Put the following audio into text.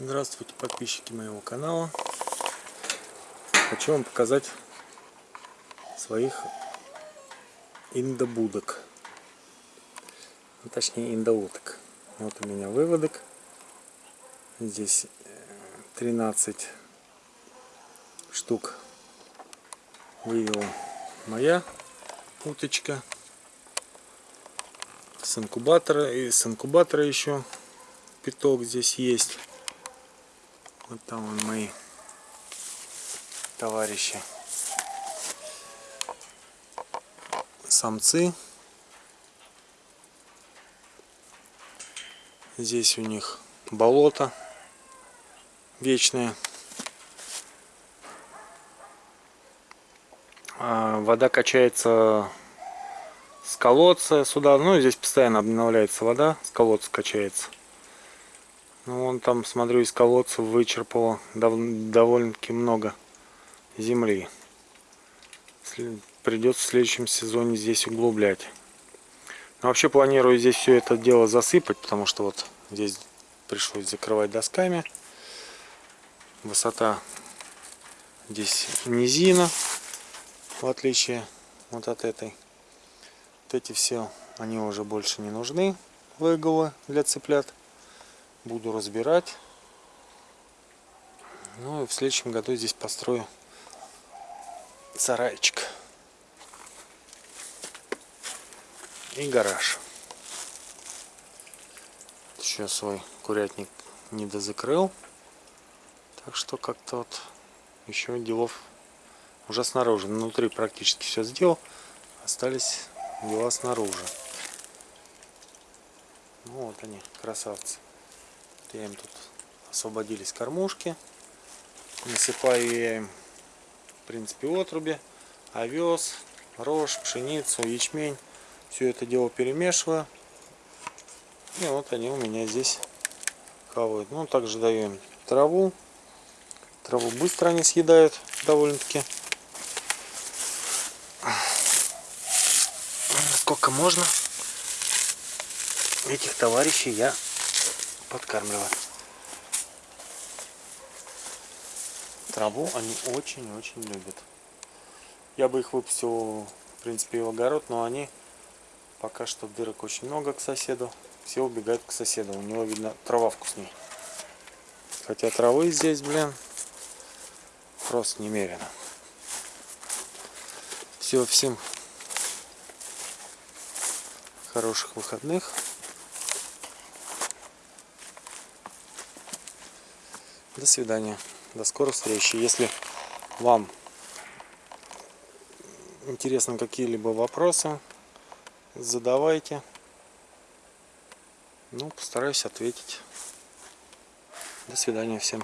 Здравствуйте, подписчики моего канала. Хочу вам показать своих индобудок. Ну, точнее, индоуток. Вот у меня выводок. Здесь 13 штук вывела моя уточка. С инкубатора и с инкубатора еще пяток здесь есть. Вот там вон мои товарищи. Самцы. Здесь у них болото вечное. А, вода качается с колодца сюда. Ну, здесь постоянно обновляется вода, с колодца качается. Ну, вон там, смотрю, из колодца вычерпало дов довольно-таки много земли. Придется в следующем сезоне здесь углублять. Но вообще планирую здесь все это дело засыпать, потому что вот здесь пришлось закрывать досками. Высота здесь низина, в отличие вот от этой. Вот эти все, они уже больше не нужны, выголы для цыплят буду разбирать. Ну и в следующем году здесь построю сарайчик и гараж. Еще свой курятник не дозакрыл. Так что как-то вот еще делов уже снаружи. Внутри практически все сделал. Остались дела снаружи. Ну вот они, красавцы. Я им тут освободились кормушки. Насыпаю я им, в принципе, отруби, овес, рожь, пшеницу, ячмень. Все это дело перемешиваю. И вот они у меня здесь хавают. Ну, также даю им траву. Траву быстро они съедают довольно-таки. Сколько можно этих товарищей я подкармливать. Траву они очень-очень любят. Я бы их выпустил, в принципе, в огород, но они пока что дырок очень много к соседу. Все убегают к соседу. У него, видно, трава вкуснее. Хотя травы здесь, блин, просто немерено. Все, всем хороших выходных. До свидания. До скорых встреч. Если вам интересны какие-либо вопросы, задавайте. Ну, постараюсь ответить. До свидания всем.